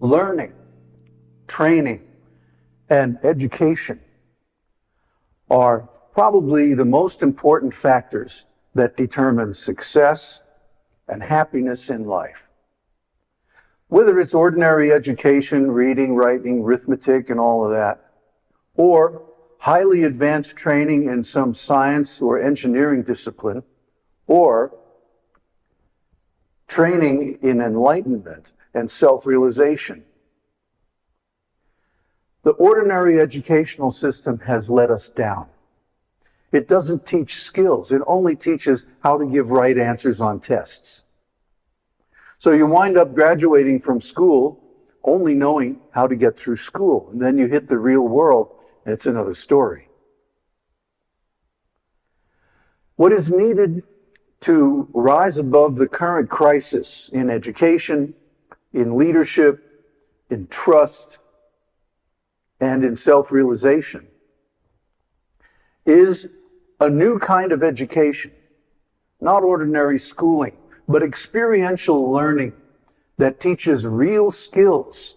learning, training, and education are probably the most important factors that determine success and happiness in life. Whether it's ordinary education, reading, writing, arithmetic, and all of that, or highly advanced training in some science or engineering discipline, or training in enlightenment and self-realization. The ordinary educational system has let us down. It doesn't teach skills. It only teaches how to give right answers on tests. So you wind up graduating from school only knowing how to get through school. And then you hit the real world and it's another story. What is needed to rise above the current crisis in education, in leadership, in trust, and in self-realization is a new kind of education, not ordinary schooling, but experiential learning that teaches real skills